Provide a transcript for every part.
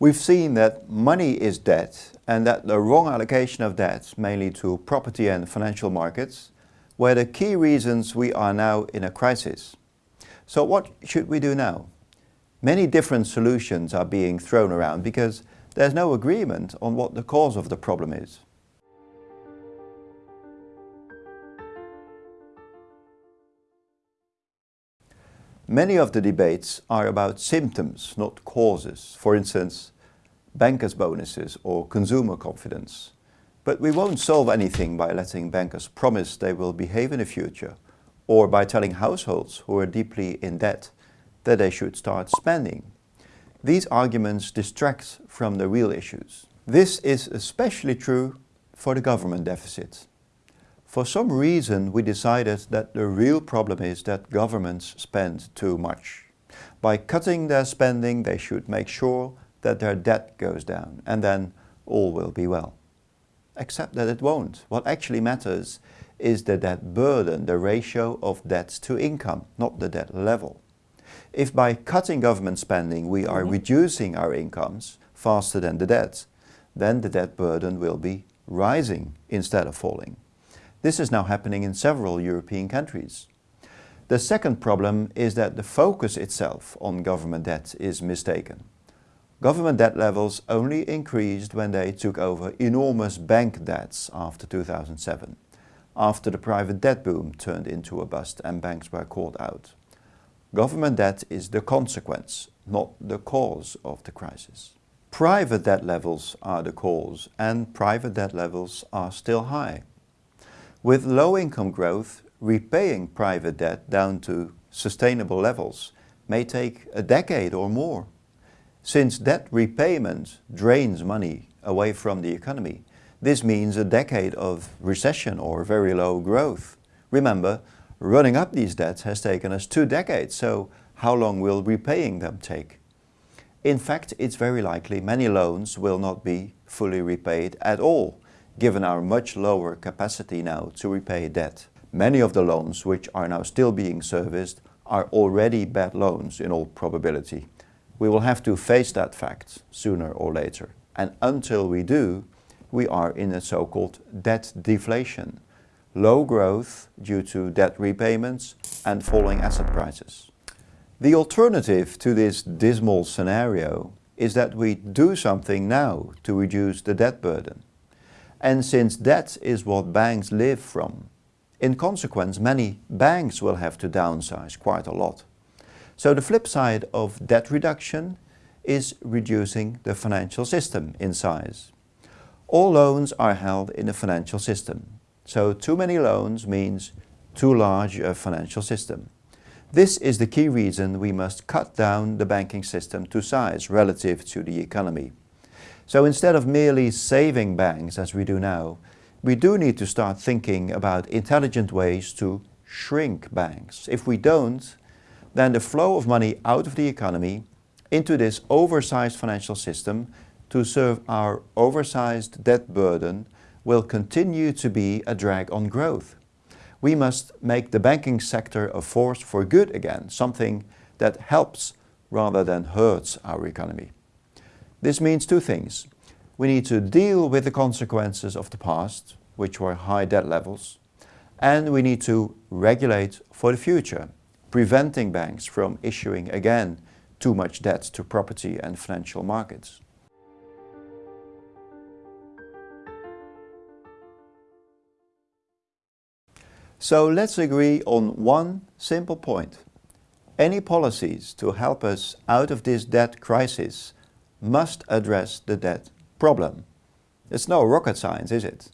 We've seen that money is debt and that the wrong allocation of debt, mainly to property and financial markets, were the key reasons we are now in a crisis. So what should we do now? Many different solutions are being thrown around because there's no agreement on what the cause of the problem is. Many of the debates are about symptoms, not causes. For instance, bankers' bonuses or consumer confidence. But we won't solve anything by letting bankers promise they will behave in the future or by telling households who are deeply in debt that they should start spending. These arguments distract from the real issues. This is especially true for the government deficit. For some reason we decided that the real problem is that governments spend too much. By cutting their spending they should make sure that their debt goes down and then all will be well. Except that it won't. What actually matters is the debt burden, the ratio of debts to income, not the debt level. If by cutting government spending we are mm -hmm. reducing our incomes faster than the debt, then the debt burden will be rising instead of falling. This is now happening in several European countries. The second problem is that the focus itself on government debt is mistaken. Government debt levels only increased when they took over enormous bank debts after 2007, after the private debt boom turned into a bust and banks were called out. Government debt is the consequence, not the cause of the crisis. Private debt levels are the cause and private debt levels are still high. With low income growth, repaying private debt down to sustainable levels may take a decade or more. Since debt repayment drains money away from the economy, this means a decade of recession or very low growth. Remember, running up these debts has taken us two decades, so how long will repaying them take? In fact, it's very likely many loans will not be fully repaid at all given our much lower capacity now to repay debt. Many of the loans which are now still being serviced are already bad loans in all probability. We will have to face that fact sooner or later. And until we do, we are in a so-called debt deflation. Low growth due to debt repayments and falling asset prices. The alternative to this dismal scenario is that we do something now to reduce the debt burden. And since that is what banks live from, in consequence many banks will have to downsize quite a lot. So the flip side of debt reduction is reducing the financial system in size. All loans are held in the financial system. So too many loans means too large a financial system. This is the key reason we must cut down the banking system to size relative to the economy. So instead of merely saving banks as we do now, we do need to start thinking about intelligent ways to shrink banks. If we don't, then the flow of money out of the economy into this oversized financial system to serve our oversized debt burden will continue to be a drag on growth. We must make the banking sector a force for good again, something that helps rather than hurts our economy. This means two things. We need to deal with the consequences of the past, which were high debt levels, and we need to regulate for the future, preventing banks from issuing again too much debt to property and financial markets. So let's agree on one simple point. Any policies to help us out of this debt crisis must address the debt problem. It's no rocket science, is it?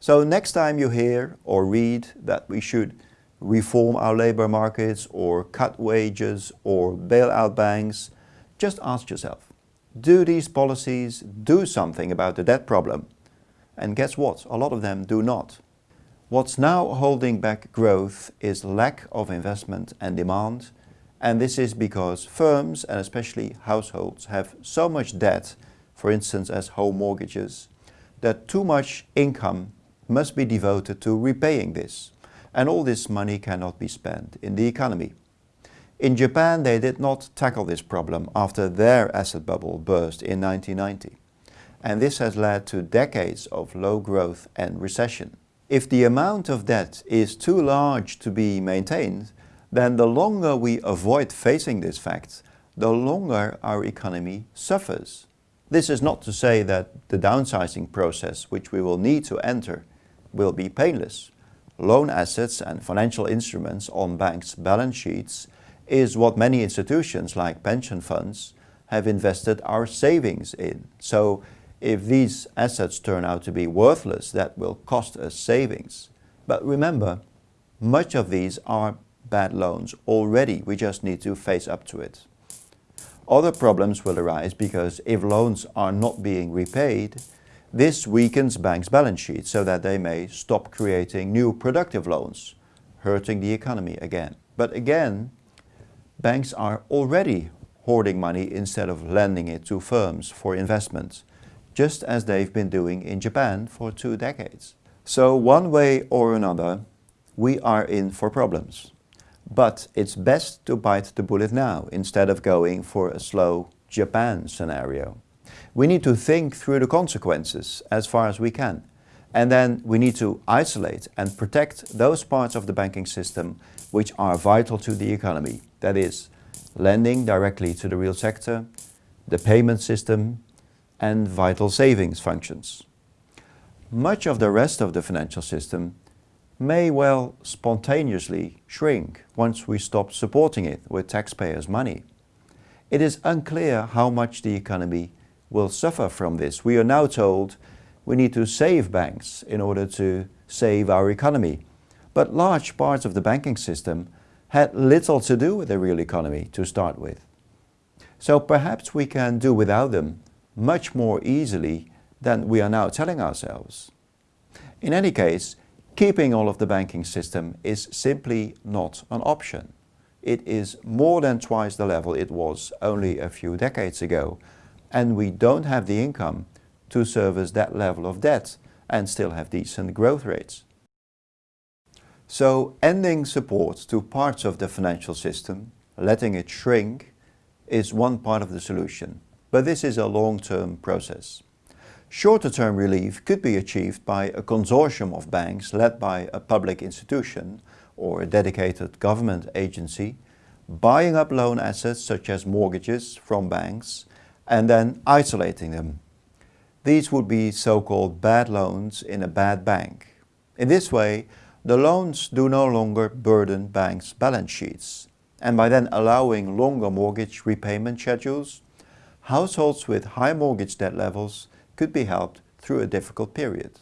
So next time you hear or read that we should reform our labor markets or cut wages or bail out banks, just ask yourself, do these policies do something about the debt problem? And guess what? A lot of them do not. What's now holding back growth is lack of investment and demand and this is because firms and especially households have so much debt, for instance as home mortgages, that too much income must be devoted to repaying this. And all this money cannot be spent in the economy. In Japan, they did not tackle this problem after their asset bubble burst in 1990. And this has led to decades of low growth and recession. If the amount of debt is too large to be maintained, then the longer we avoid facing this fact, the longer our economy suffers. This is not to say that the downsizing process, which we will need to enter, will be painless. Loan assets and financial instruments on banks' balance sheets is what many institutions like pension funds have invested our savings in. So if these assets turn out to be worthless, that will cost us savings. But remember, much of these are bad loans already. We just need to face up to it. Other problems will arise because if loans are not being repaid, this weakens banks' balance sheets so that they may stop creating new productive loans, hurting the economy again. But again, banks are already hoarding money instead of lending it to firms for investment, just as they've been doing in Japan for two decades. So one way or another, we are in for problems. But it's best to bite the bullet now instead of going for a slow Japan scenario. We need to think through the consequences as far as we can. And then we need to isolate and protect those parts of the banking system which are vital to the economy. That is, lending directly to the real sector, the payment system and vital savings functions. Much of the rest of the financial system may well spontaneously shrink once we stop supporting it with taxpayers' money. It is unclear how much the economy will suffer from this. We are now told we need to save banks in order to save our economy. But large parts of the banking system had little to do with the real economy to start with. So perhaps we can do without them much more easily than we are now telling ourselves. In any case, Keeping all of the banking system is simply not an option. It is more than twice the level it was only a few decades ago and we don't have the income to service that level of debt and still have decent growth rates. So ending support to parts of the financial system, letting it shrink, is one part of the solution. But this is a long-term process. Shorter-term relief could be achieved by a consortium of banks led by a public institution or a dedicated government agency, buying up loan assets such as mortgages from banks and then isolating them. These would be so-called bad loans in a bad bank. In this way, the loans do no longer burden banks' balance sheets. And by then allowing longer mortgage repayment schedules, households with high mortgage debt levels could be helped through a difficult period.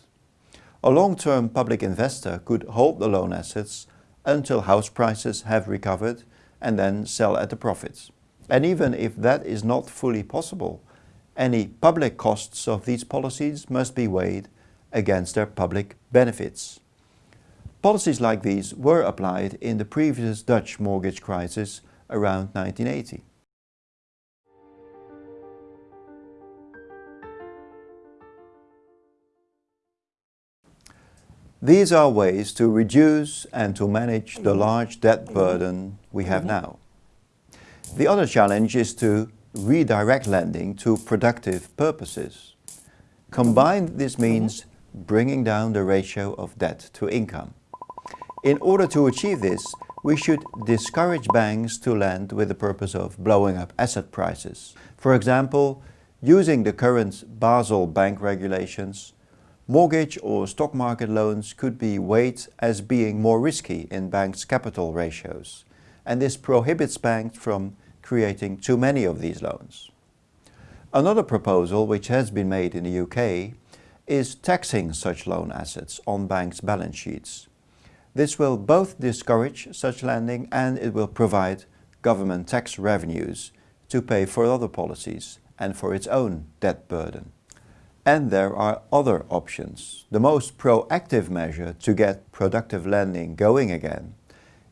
A long-term public investor could hold the loan assets until house prices have recovered and then sell at the profits. And even if that is not fully possible, any public costs of these policies must be weighed against their public benefits. Policies like these were applied in the previous Dutch mortgage crisis around 1980. These are ways to reduce and to manage the large debt burden we have mm-hmm. now. The other challenge is to redirect lending to productive purposes. Combined, this mm-hmm. means bringing down the ratio of debt to income. In order to achieve this, we should discourage banks to lend with the purpose of blowing up asset prices. For example, using the current Basel bank regulations Mortgage or stock market loans could be weighed as being more risky in banks' capital ratios, and this prohibits banks from creating too many of these loans. Another proposal which has been made in the UK is taxing such loan assets on banks' balance sheets. This will both discourage such lending and it will provide government tax revenues to pay for other policies and for its own debt burden. And there are other options. The most proactive measure to get productive lending going again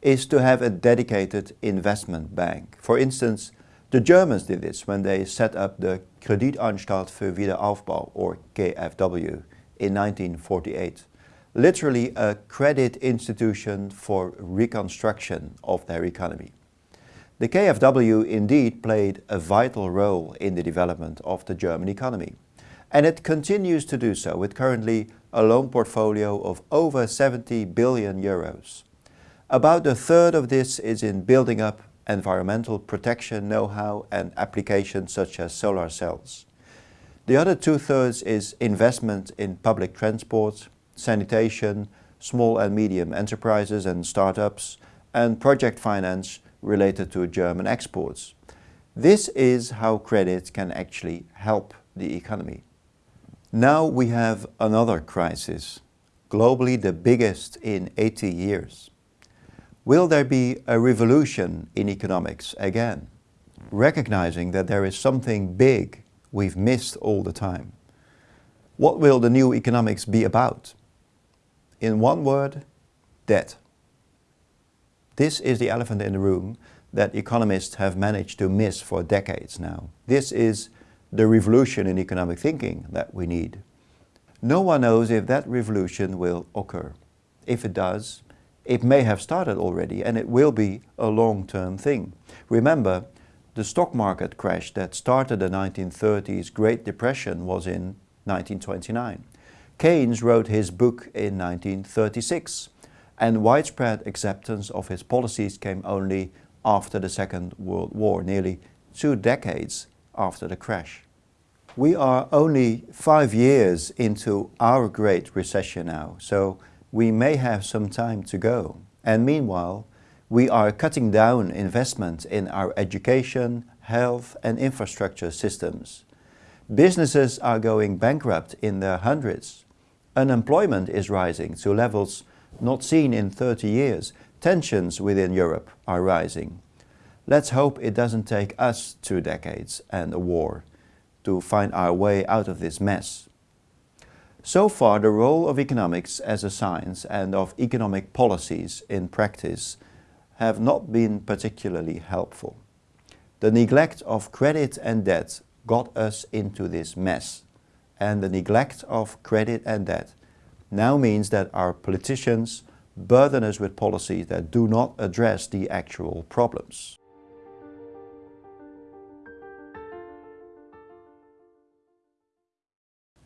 is to have a dedicated investment bank. For instance, the Germans did this when they set up the Kreditanstalt für Wiederaufbau or KfW in 1948. Literally a credit institution for reconstruction of their economy. The KfW indeed played a vital role in the development of the German economy. And it continues to do so with currently a loan portfolio of over 70 billion euros. About a third of this is in building up environmental protection know-how and applications such as solar cells. The other two-thirds is investment in public transport, sanitation, small and medium enterprises and startups, and project finance related to German exports. This is how credit can actually help the economy. Now we have another crisis, globally the biggest in 80 years. Will there be a revolution in economics again? Recognizing that there is something big we've missed all the time. What will the new economics be about? In one word, debt. This is the elephant in the room that economists have managed to miss for decades now. This is the revolution in economic thinking that we need. No one knows if that revolution will occur. If it does, it may have started already and it will be a long-term thing. Remember, the stock market crash that started the 1930s Great Depression was in 1929. Keynes wrote his book in 1936 and widespread acceptance of his policies came only after the Second World War, nearly two decades after the crash. We are only five years into our Great Recession now, so we may have some time to go. And meanwhile, we are cutting down investment in our education, health and infrastructure systems. Businesses are going bankrupt in their hundreds. Unemployment is rising to levels not seen in 30 years. Tensions within Europe are rising. Let's hope it doesn't take us two decades and a war to find our way out of this mess. So far, the role of economics as a science and of economic policies in practice have not been particularly helpful. The neglect of credit and debt got us into this mess. And the neglect of credit and debt now means that our politicians burden us with policies that do not address the actual problems.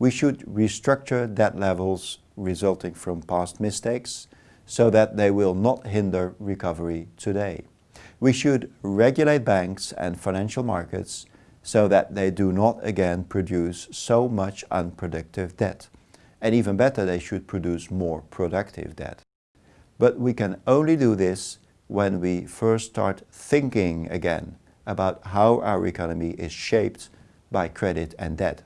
We should restructure debt levels resulting from past mistakes so that they will not hinder recovery today. We should regulate banks and financial markets so that they do not again produce so much unproductive debt. And even better, they should produce more productive debt. But we can only do this when we first start thinking again about how our economy is shaped by credit and debt.